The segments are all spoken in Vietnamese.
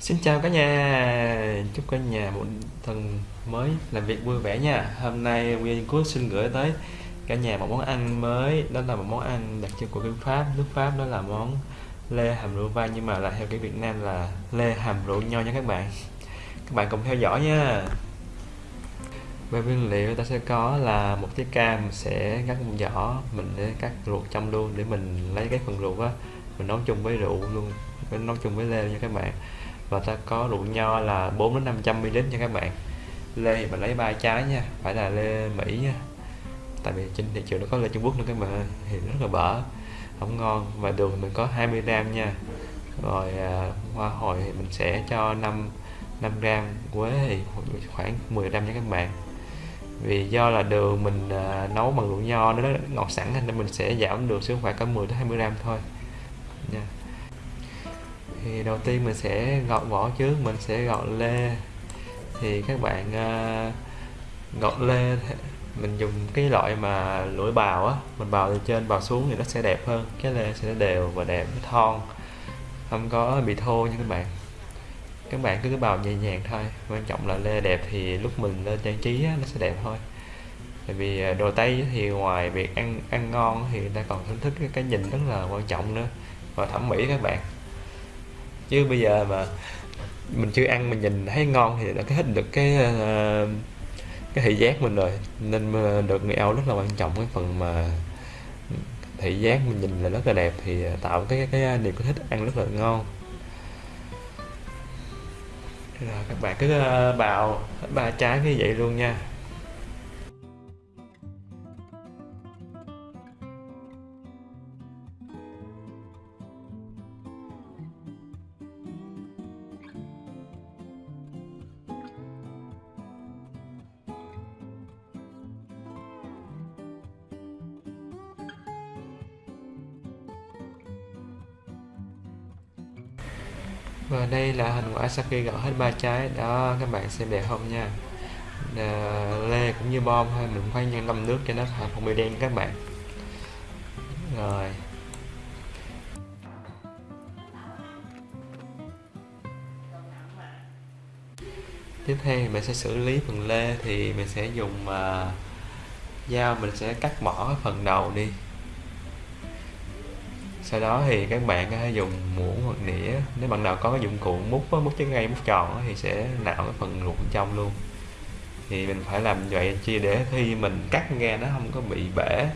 Xin chào cả nhà, chúc cả nhà một tuần mới làm việc vui vẻ nha. Hôm nay Nguyên Quốc xin gửi tới cả nhà một món ăn mới, đó là một món ăn đặc trưng của nước Pháp. Nước Pháp đó là món lê hàm rượu vang nhưng mà là theo cái Việt Nam là lê hàm rượu nho nha các bạn. Các bạn cùng theo dõi nha. Về nguyên liệu ta sẽ có là một cái cam sẽ cắt một vỏ, mình để cắt ruột trong luôn để mình lấy cái phần ruột á mình nấu chung với rượu luôn, mình nấu chung với lê nha các bạn và ta có rượu nho là 4 đến 500 ml nha các bạn. Lê thì mình lấy ba trái nha phải là lê Mỹ nha. Tại vì trên thị trường nó có lê Trung Quốc nữa các bạn thì rất là bở không ngon. Và đường mình có 20 gram nha. Rồi à, hoa hồi thì mình sẽ cho 5 5 gram quế thì khoảng 10 gram nha các bạn. Vì do là đường mình à, nấu bằng rượu nho nó ngọt sẵn nên mình sẽ giảm được xuống khoảng có 10 đến 20 gram thôi nha. yeah thì đầu tiên mình sẽ gọt vỏ trước mình sẽ gọt lê. Thì các bạn uh, gọt lê mình dùng cái loại mà lưỡi bào á mình bào từ trên bào xuống thì nó sẽ đẹp hơn cái lê sẽ đều và đẹp thon. Không có bị thô nha các bạn. Các bạn cứ bào nhẹ nhàng thôi quan trọng là lê đẹp thì lúc mình lên trang trí á, nó sẽ đẹp thôi. Tại vì à, đồ tây thì ngoài việc ăn ăn ngon thì người ta còn thưởng thức cái, cái nhìn rất là quan trọng nữa. Và thẩm mỹ các bạn chứ bây giờ mà mình chưa ăn mình nhìn thấy ngon thì đã hết được cái uh, cái thị giác mình rồi. Nên ờ, được người áo rất là quan trọng cái phần mà thị giác mình nhìn là rất là đẹp thì tạo cái cái niềm thích ăn rất là ngon. Rồi các bạn cứ ờ, bào ba trái như vậy luôn nha. Và đây là hình quả sau khi gọt hết ba trái. Đó các bạn xem đẹp không nha. À, lê cũng như bom thôi mình khoan nhân ngâm nước cho nó không bị đen các bạn. Rồi. Tiếp theo thì mình sẽ xử lý phần lê thì mình sẽ dùng uh, dao mình sẽ cắt bỏ phần đầu đi sau đó thì các bạn có thể dùng muỗng hoặc nĩa. Nếu bạn nào có cái dụng cụ múc múc trái cây múc tròn thì sẽ nạo cái phần ruột trong luôn. Thì mình phải làm vậy chi để khi mình cắt ra nó không có bị bể.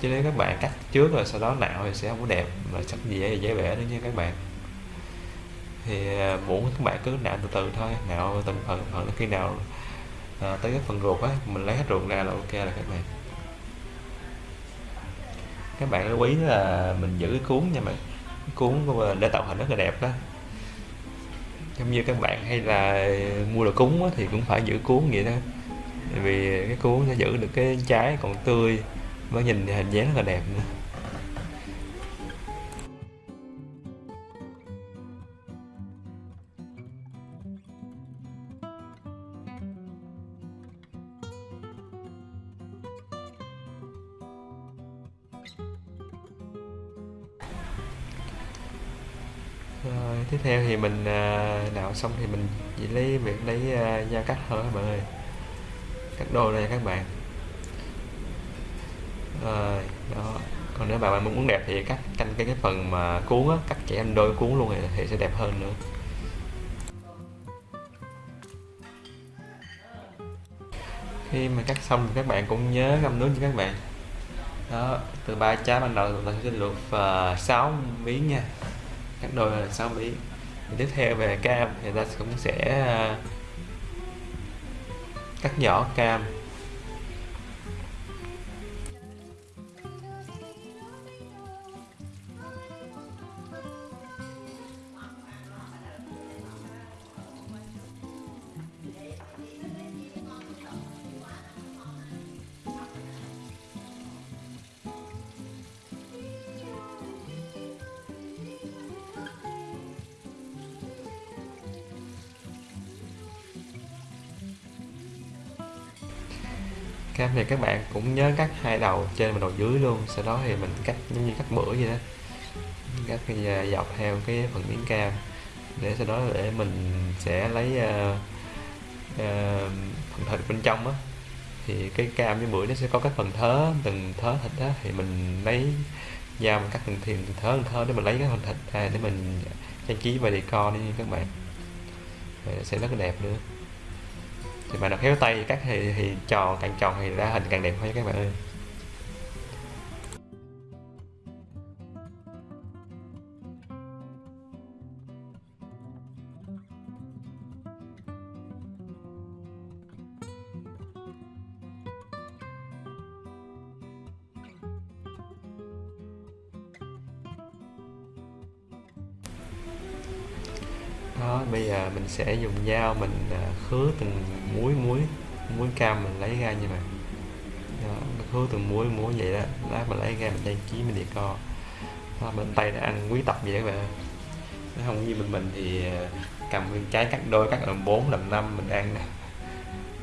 Chứ nếu các bạn cắt trước rồi sau đó nạo thì sẽ không có đẹp mà sắp dễ dễ bể nữa nha các bạn. Thì à, muỗng các bạn cứ nạo từ từ thôi nạo từng phần phần. Khi nào à, tới cái phần ruột á mình lấy hết ruột ra là ok là các bạn các bạn lưu ý là mình giữ cái cuốn nha bạn. Cuốn để tạo hình rất là đẹp đó. Giống như các bạn hay là mua đồ cúng thì cũng phải giữ cuốn vậy đó. Vì cái cuốn sẽ giữ được cái trái còn tươi mới nhìn hình dáng rất là đẹp nữa. Rồi tiếp theo thì mình à, nạo xong thì mình chỉ lấy việc lấy à, dao cắt thôi các bạn ơi. Cắt đôi đây các bạn. Rồi đó. Còn nếu bạn muốn đẹp thì cắt canh cái cái phần mà cuốn á cắt chỉ anh đôi cuốn luôn thì, thì sẽ đẹp hơn nữa. Khi mà cắt xong thì các bạn cũng nhớ ngâm nước cho các bạn đó từ ba trái ban đầu chúng ta sẽ luộc uh, 6 miếng nha. Cắt đôi là 6 miếng. Thì tiếp theo về cam thì ta cũng sẽ uh, cắt nhỏ cam. Cam thì các bạn cũng nhớ cắt hai đầu trên và đầu dưới luôn. Sau đó thì mình cắt giống như cắt bữa vậy đó. Cắt à, dọc theo cái phần miếng cam. Để sau đó để mình sẽ lấy uh, uh, phần thịt bên trong á. Thì cái cam với bưởi nó sẽ có các phần thớ từng thớ thịt đó thì mình lấy dao mình cắt từng thiền từng thớ từng thớ để mình lấy cái phần thịt. Ra để mình trang trí và decor đi các bạn. Để sẽ rất là đẹp nữa thì bạn nào khéo tay cắt thì, thì tròn càng tròn thì ra hình càng đẹp hơn các bạn ơi. Đó bây giờ mình sẽ dùng dao mình à, khứa từng muối muối muối cam mình lấy ra như vậy đó, khứa từng muối muối vậy đó lát mình lấy ra mình trang trí mình decor đó, bên tay đã ăn quý tộc vậy các bạn. Nó không như mình mình thì à, cầm nguyên trái cắt đôi cắt làm bốn làm năm mình ăn nè.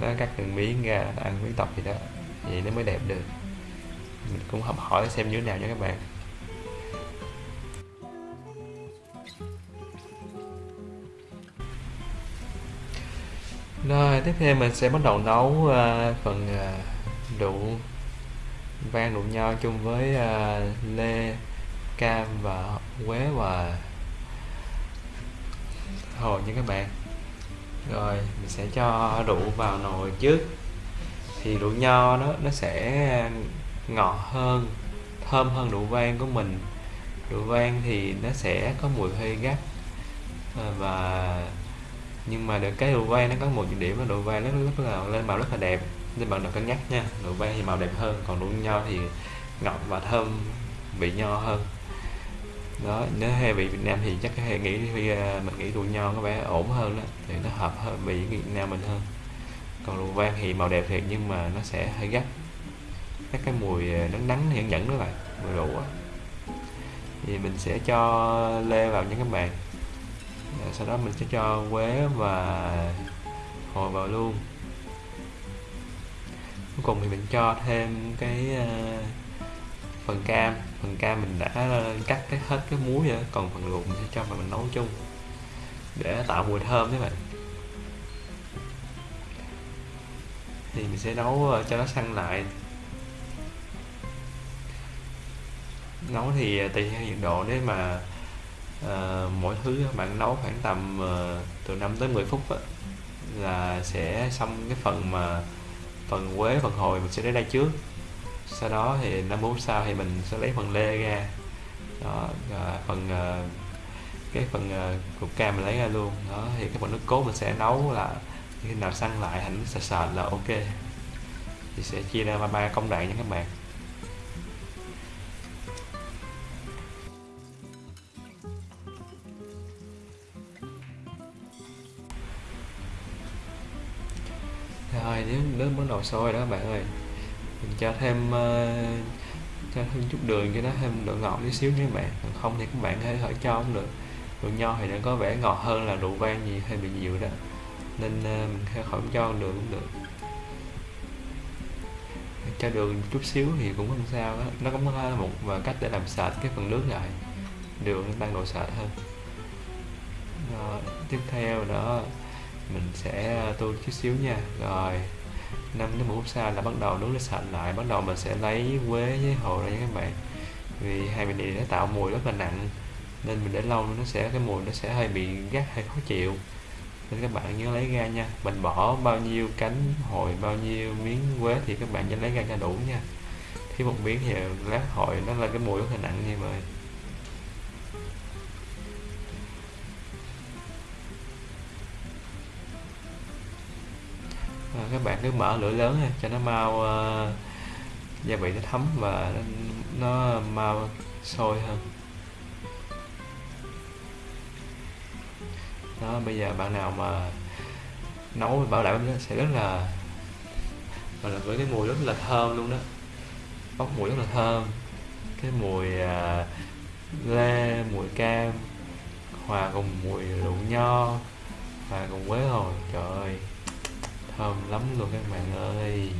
Nó cắt từng miếng ra ăn quý tộc gì đó. Vậy nó mới đẹp được. Mình cũng học hỏi xem như thế nào nha các bạn. Rồi tiếp theo mình sẽ bắt đầu nấu uh, phần ờ, uh, đậu vang đậu nho chung với uh, lê, cam và quế và hồi nha các bạn. Rồi mình sẽ cho rượu vào nồi trước. Thì rượu nho nó nó sẽ ngọt hơn, thơm hơn rượu vang của mình. Rượu vang thì nó sẽ có mùi hơi gắt và nhưng mà được cái đồ vay nó có một điểm là đồ vay nó rất là lên màu rất là đẹp. Nên bạn đừng cân nhắc nha đồ vay thì màu đẹp hơn, còn độ nho thì ngọt và thơm vị nho hơn. Đó, nếu hay vị Việt Nam thì chắc hay nghĩ thì mình nghĩ đồ nho có vẻ ổn hơn đó thì nó hợp hơn vị Việt Nam mình hơn. Còn đồ vang thì màu đẹp thiệt nhưng mà nó sẽ hơi gắt. Các cái mùi ờ, nắng nắng hiện dẫn đó bạn, mùi rượu thì mình sẽ cho lê vào những các bạn. Dạ, sau đó mình sẽ cho quế và hồi vào luôn. Cuối cùng thì mình cho thêm cái uh, phần cam. Phần cam mình đã ờ, cắt cái hết cái muối rồi còn phần luộc mình sẽ cho vào mình nấu chung để tạo mùi thơm các bạn. Thì mình sẽ nấu ờ, cho nó săn lại. Nấu thì tùy theo nhiệt độ. Nếu mà à, mỗi thứ bạn nấu khoảng tầm à, từ 5 tới 10 phút á, là sẽ xong cái phần mà phần quế phần hồi mình sẽ lấy đây trước. Sau đó thì năm phút sau thì mình sẽ lấy phần lê ra. Đó à, phần à, cái phần uh, cục cam mình lấy ra luôn. Đó thì cái phần nước cốt mình sẽ nấu là khi nào săn lại thành sệt sệt là ok. Thì sẽ chia ra ba công đoạn nha các bạn. Rồi nếu nước bắt đầu sôi đó các bạn ơi. Mình cho thêm uh, cho thêm chút đường cho nó thêm độ ngọt tí xíu nha các bạn. Còn không thì các bạn hãy hỏi cho cũng được. Rượu nho thì nó có vẻ ngọt hơn là rượu vang gì hay bị dịu đó. Nên uh, mình khỏi không cho đường cũng được. Cho đường chút xíu thì cũng không sao đó. nó cũng có một và cách để làm sạch cái phần nước lại. Đường tăng độ sạch hơn. Rồi, tiếp theo đó mình sẽ ờ, tu chút xíu nha. Rồi 5 đến 10 phút sau là bắt đầu nướng nó sạch lại. Bắt đầu mình sẽ lấy quế với hồ ra nha các bạn. Vì hai vị này nó tạo mùi rất là nặng, nên mình để lâu nó sẽ, cái mùi nó sẽ hơi bị gắt hay khó chịu. Nên các bạn nhớ lấy ra nha. Mình bỏ bao nhiêu cánh hồi bao nhiêu miếng quế thì các bạn nhớ lấy ra cho đủ nha. Thiếu một miếng thì lát hồi nó là cái mùi rất là nặng như vậy à, các bạn cứ mở lửa lớn ha, cho nó mau uh, gia vị nó thấm và nó, nó mau sôi hơn. Đó bây giờ bạn nào mà nấu bảo đảm nó sẽ rất là mà là với cái mùi rất là thơm luôn đó. Bốc mùi rất là thơm. Cái mùi uh, lê mùi cam hòa cùng mùi rượu nho và cùng quế hồi trời ơi thơm lắm luôn các bạn ơi.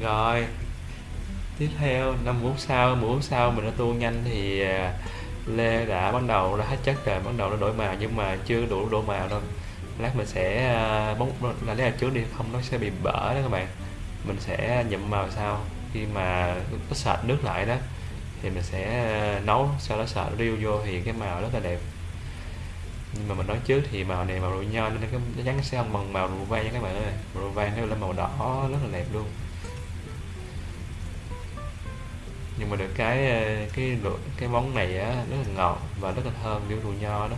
Rồi, tiếp theo 5 phút sau 10 sau mình đã tua nhanh thì à, lê đã bắt đầu đã hết chất rồi, bắt đầu nó đổi màu nhưng mà chưa đủ đổi màu đâu. Lát mình sẽ bóng là lấy trước đi, không nó sẽ bị bở đó các bạn. Mình sẽ nhậm màu sau. Khi mà nó sệt nước lại đó, thì mình sẽ à, nấu, sau đó sệt riêu vô thì cái màu rất là đẹp nhưng mà mình nói trước thì màu này màu rượu nho nên cái nó chắn sẽ không bằng màu rượu vang nha các bạn ơi. Rượu vang nó lên màu đỏ rất là đẹp luôn. Nhưng mà được cái ờ, cái cái món này á rất là ngọt và rất là thơm kiểu rượu nho đó.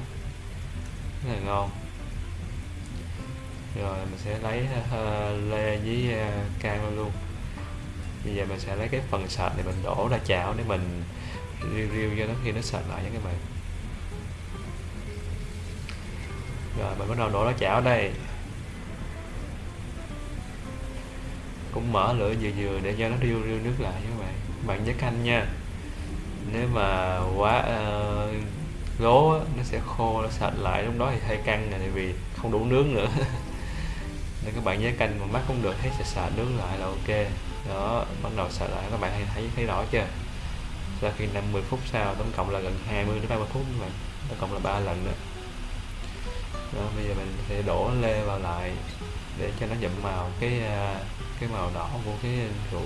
Rất là ngon. Rồi mình sẽ lấy uh, lê với uh, cam luôn. Bây giờ mình sẽ lấy cái phần sợi này mình đổ ra chảo để mình riêu riêu cho nó khi nó sợi lại nha các bạn. Rồi mình bắt đầu đổ ra chảo đây. Cũng mở lửa vừa vừa để cho nó riêu riêu nước lại các bạn. Bạn nhớ canh nha. Nếu mà quá ờ, uh, lố nó sẽ khô nó sạch lại. Lúc đó thì hơi căng này vì không đủ nước nữa. Nên các bạn nhớ canh mà mắt cũng được thấy sẽ sạch nước lại là ok. Đó bắt đầu sạch lại. Các bạn thấy thấy rõ chưa? Sau khi 50 phút sau tổng cộng là gần 20 đến 30 phút các bạn. Tổng cộng là ba lần nữa rồi bây giờ mình sẽ đổ lê vào lại để cho nó dậm màu cái à, cái màu đỏ của cái rượu.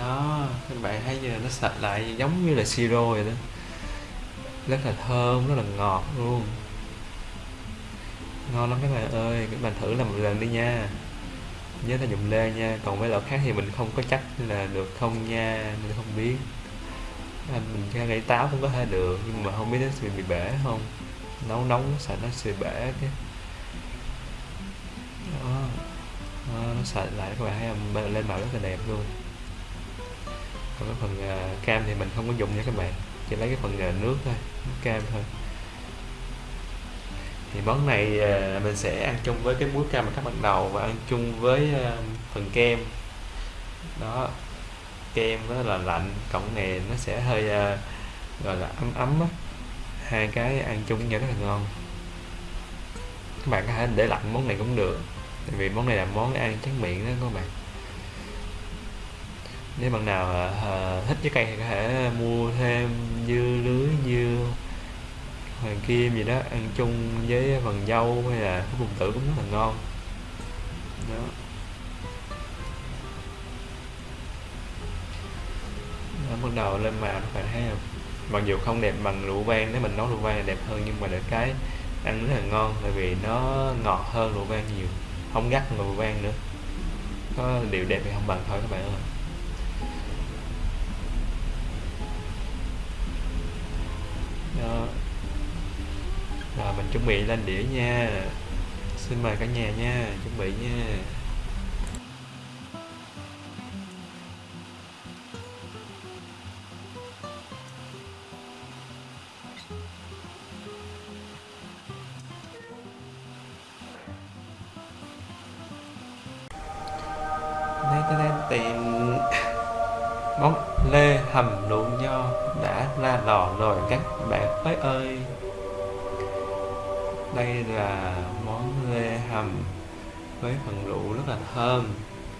Đó các bạn thấy giờ nó sạch lại giống như là siro vậy đó. Rất là thơm rất là ngọt luôn. Ngon lắm các bạn ơi các bạn thử làm một lần đi nha. Nhớ là dùng lê nha còn mấy loại khác thì mình không có chắc là được không nha mình không biết. À, mình ra gãy táo cũng có thể được nhưng mà không biết nó sẽ bị bể không? Nấu nóng sợ nó sẽ bể cái đó. đó nó sạch lại các bạn thấy không? Lên màu rất là đẹp luôn còn cái phần uh, cam thì mình không có dùng nha các bạn. Chỉ lấy cái phần uh, nước thôi nước cam thôi. Thì món này uh, mình sẽ ăn chung với cái muối cam mà các ban đầu và ăn chung với uh, phần kem. Đó kem nó là lạnh cộng này nó sẽ hơi uh, gọi là ấm ấm á. Hai cái ăn chung nhau rất là ngon. Các bạn có thể để lạnh món này cũng được tại vì món này là món ăn tráng miệng đó các bạn nếu bạn nào uh, thích trái cây thì có thể mua thêm dưa lưới dưa hoàng kim gì đó ăn chung với phần dâu hay là cái vùng tử cũng rất là ngon. Đó. Nó bắt đầu lên màu các bạn thấy không? Mặc dù không đẹp bằng rượu vang nếu mình nấu rượu vang đẹp hơn nhưng mà được cái ăn rất là ngon tại vì nó ngọt hơn rượu vang nhiều. Không gắt hơn rượu vang nữa. Có điều đẹp thì không bằng thôi các bạn ơi. Đó rồi mình chuẩn bị lên đĩa nha. Xin mời cả nhà nha, chuẩn bị nha. Món lê hầm với phần rượu rất là thơm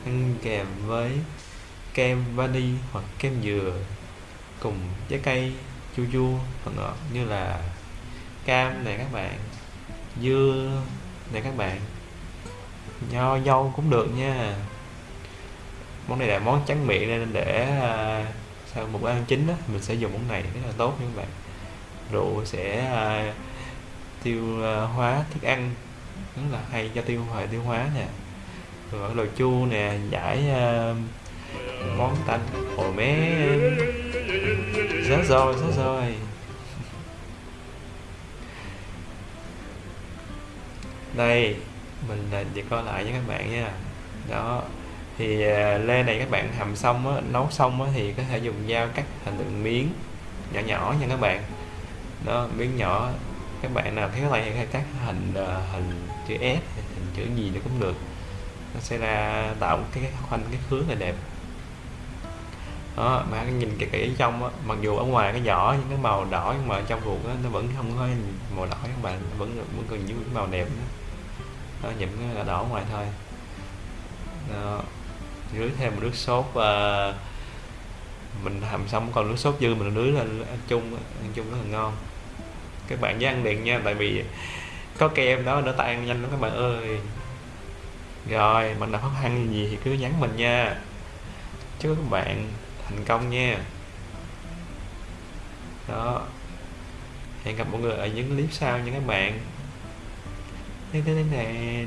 ăn kèm với kem vani hoặc kem dừa cùng trái cây chua chua và ngọt như là cam này các bạn dưa này các bạn nho dâu cũng được nha. Món này là món trắng miệng nên để à, sau một bữa ăn chính đó mình sẽ dùng món này rất là tốt nha các bạn. Rượu sẽ uh, tiêu ờ, hóa thức ăn. Rất là hay cho tiêu hệ tiêu hóa nè. Rồi đồ chua nè giải uh, món tanh. Hồ mé rớt rồi rớt rồi đây mình à, chỉ coi lại với các bạn nha. Đó thì à, lê này các bạn hầm xong á, nấu xong á, thì có thể dùng dao cắt thành từng miếng nhỏ nhỏ nha các bạn. Đó miếng nhỏ các bạn nào thấy cái này các hình ờ, hình chữ S hình chữ gì nó cũng được. Nó sẽ ra tạo một cái khoanh cái khứa là đẹp. Đó mà nhìn kỹ kỹ trong á mặc dù ở ngoài cái vỏ những cái màu đỏ nhưng mà ở trong ruột á, nó vẫn không có màu đỏ các bạn vẫn vẫn còn những màu đẹp đó, đó những cái là đỏ ngoài thôi. Đó rưới thêm một nước sốt và mình hầm xong còn nước sốt dư mình rưới lên ăn chung ăn chung rất là ngon các bạn nhớ ăn điện nha, tại vì có kem đó nó tan nhanh lắm các bạn ơi. Rồi, mình đã khó khăn gì thì cứ nhắn mình nha. Chúc các bạn thành công nha. Đó. Hẹn gặp mọi người ở những clip sau nha các bạn. Thế thế thế này